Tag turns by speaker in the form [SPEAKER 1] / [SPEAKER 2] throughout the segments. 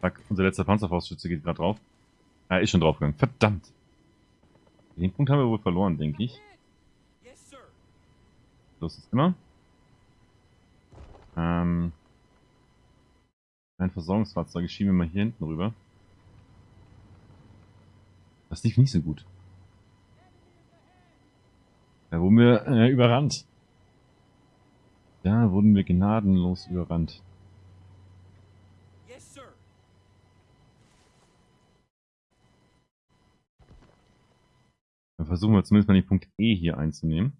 [SPEAKER 1] Zack, unser letzter Panzerfaustschütze geht gerade drauf. Er ist schon draufgegangen. Verdammt. Den Punkt haben wir wohl verloren, denke ich. Los ist immer. Ähm, ein Versorgungsfahrzeug schieben wir mal hier hinten rüber. Das lief nicht so gut. Da wurden wir äh, überrannt. Da wurden wir gnadenlos überrannt. Dann versuchen wir zumindest mal den Punkt E hier einzunehmen.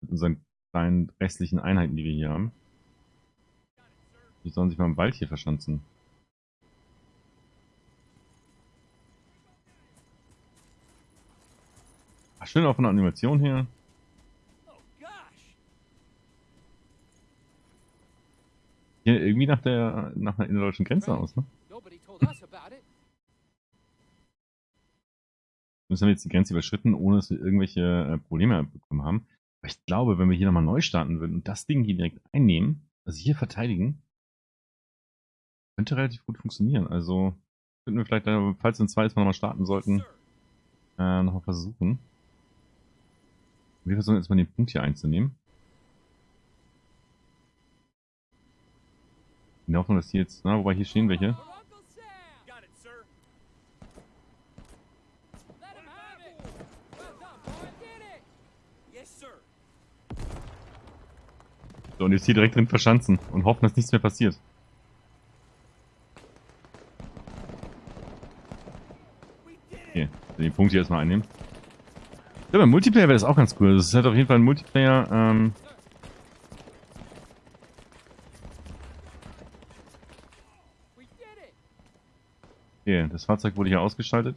[SPEAKER 1] Mit unseren kleinen restlichen Einheiten, die wir hier haben. Die sollen sich mal im Wald hier verschanzen. Ach, schön auch von der Animation her. Hier irgendwie nach der nach einer innerdeutschen Grenze aus, ne? Müssen wir jetzt die Grenze überschritten, ohne dass wir irgendwelche äh, Probleme bekommen haben. Aber ich glaube, wenn wir hier nochmal neu starten würden und das Ding hier direkt einnehmen, also hier verteidigen, könnte relativ gut funktionieren. Also könnten wir vielleicht, falls wir ein zweites Mal nochmal starten sollten, äh, nochmal versuchen. Wir versuchen jetzt mal den Punkt hier einzunehmen. In der Hoffnung, dass hier jetzt, na, wobei hier stehen welche. So, und jetzt hier direkt drin verschanzen und hoffen, dass nichts mehr passiert. Okay, den Punkt hier erstmal einnehmen. Ja, beim Multiplayer wäre das auch ganz cool. Das ist halt auf jeden Fall ein Multiplayer, ähm... Okay, das Fahrzeug wurde hier ausgeschaltet.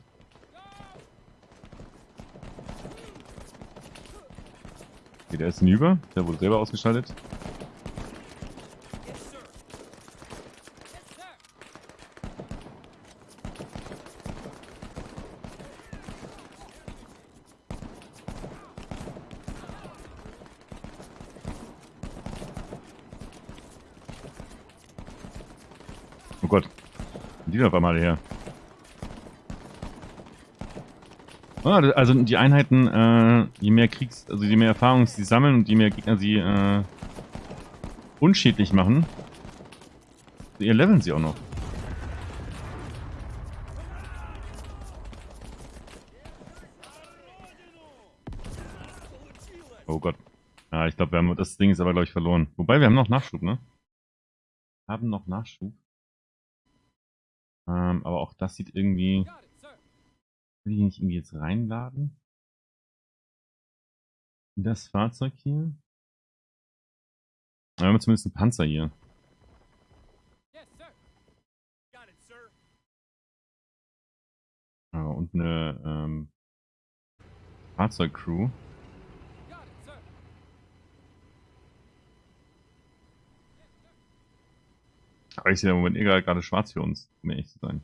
[SPEAKER 1] Okay, der ist hinüber. Der wurde selber ausgeschaltet. Oh Gott. Die auf einmal her. Ah, also die Einheiten, äh, je mehr Kriegs-, also je mehr Erfahrung sie sammeln und je mehr Gegner sie äh, unschädlich machen, ihr leveln sie auch noch. Oh Gott. Ja, ich glaube, das Ding ist aber, glaube ich, verloren. Wobei, wir haben noch Nachschub, ne? Haben noch Nachschub. Ähm, aber auch das sieht irgendwie... Will ich nicht irgendwie jetzt reinladen? In das Fahrzeug hier? Wir haben zumindest einen Panzer hier. Ah, und eine ähm, Fahrzeugcrew. Aber ich sehe im Moment egal gerade schwarz für uns, um ehrlich zu sein.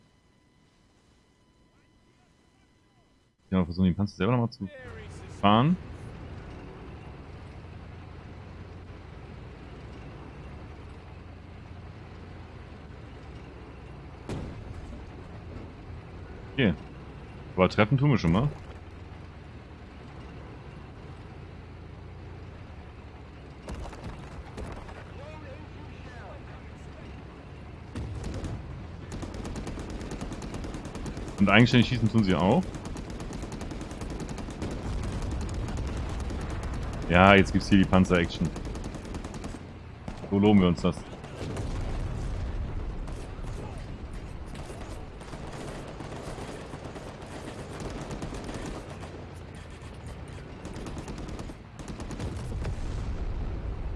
[SPEAKER 1] Ja, versuchen den Panzer selber nochmal zu fahren. Okay. Aber treffen tun wir schon mal. Und eigenständig schießen tun sie auch. Ja, jetzt gibt's hier die Panzer-Action. So loben wir uns das.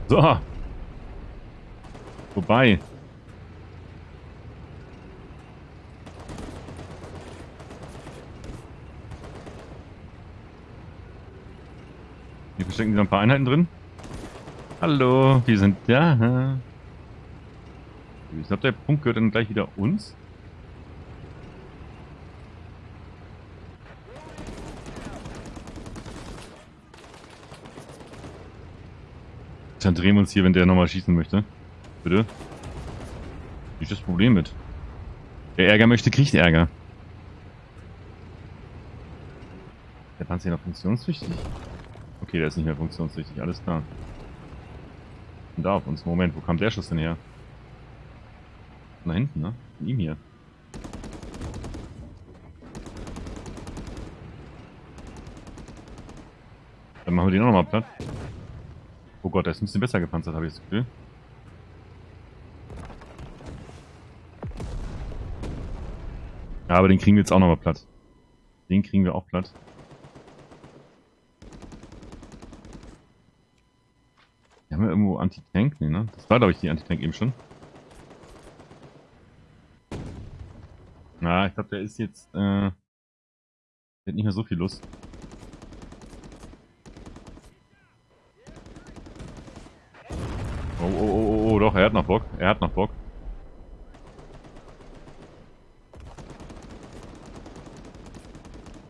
[SPEAKER 1] So. Vorbei. Hier verstecken sich noch ein paar Einheiten drin. Hallo, wir sind da. Ich glaube, der Punkt gehört dann gleich wieder uns. Dann drehen wir uns hier, wenn der nochmal schießen möchte. Bitte. Nicht das Problem mit. Wer Ärger möchte, kriegt Ärger. Der Panzer hier noch funktionstüchtig? Okay, der ist nicht mehr funktionstüchtig, alles klar. Und da auf uns. Moment, wo kam der Schuss denn her? Von da hinten, ne? Von ihm hier. Dann machen wir den auch nochmal platt. Oh Gott, der ist ein bisschen besser gepanzert, habe ich das Gefühl. Ja, aber den kriegen wir jetzt auch nochmal platt. Den kriegen wir auch platt. Wir haben ja irgendwo Anti-Tank, ne, ne? Das war, glaube ich, die Anti-Tank eben schon. Na, ich glaube, der ist jetzt, äh, der hat nicht mehr so viel Lust. Oh, oh, oh, oh, oh, doch, er hat noch Bock. Er hat noch Bock.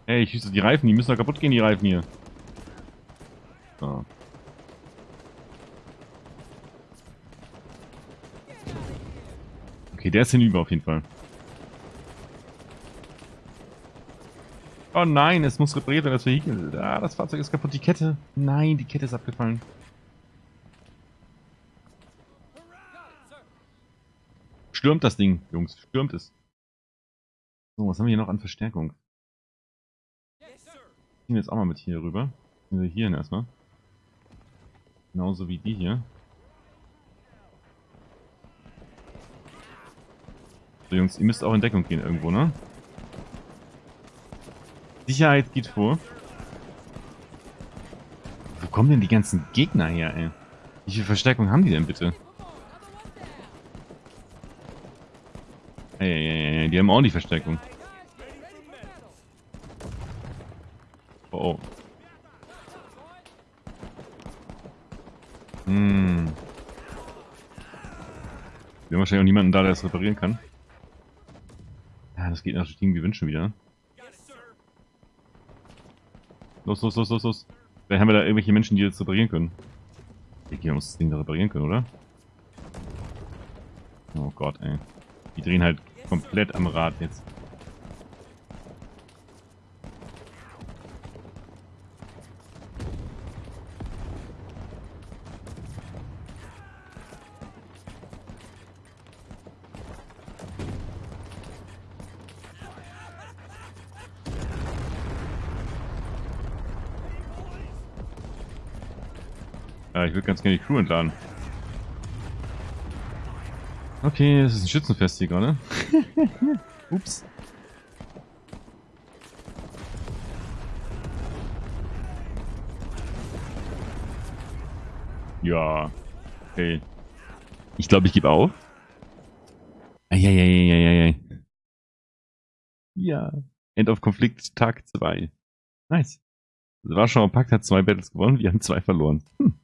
[SPEAKER 1] Ey, ich schieße die Reifen, die müssen doch kaputt gehen, die Reifen hier. Der ist hinüber auf jeden Fall. Oh nein, es muss repariert werden, das Vehikel. Ah, das Fahrzeug ist kaputt. Die Kette. Nein, die Kette ist abgefallen. Stürmt das Ding, Jungs. Stürmt es. So, was haben wir hier noch an Verstärkung? Ziehen wir jetzt auch mal mit hier rüber. Hier hin erstmal. Genauso wie die hier. So, Jungs, ihr müsst auch in Deckung gehen irgendwo, ne? Sicherheit geht vor. Wo kommen denn die ganzen Gegner her, ey? Wie viel Verstärkung haben die denn bitte? Ey, ey, ey, die haben ordentlich Verstärkung. Oh, oh. Hm. Wir haben wahrscheinlich auch niemanden da, der das reparieren kann. Das geht natürlich irgendwie wünschen wieder. Los, los, los, los, los. Vielleicht haben wir da irgendwelche Menschen, die das reparieren können. Wir muss das Ding da reparieren können, oder? Oh Gott, ey. Die drehen halt komplett am Rad jetzt. Ja, ich würde ganz gerne die Crew entladen. Okay, es ist ein Schützenfest hier gerade. Ups. Ja. Okay. Ich glaube, ich gebe auf. Eieieiei. Ja. End of Konflikt Tag 2. Nice. Warschauer Pakt hat zwei Battles gewonnen, wir haben zwei verloren. Hm.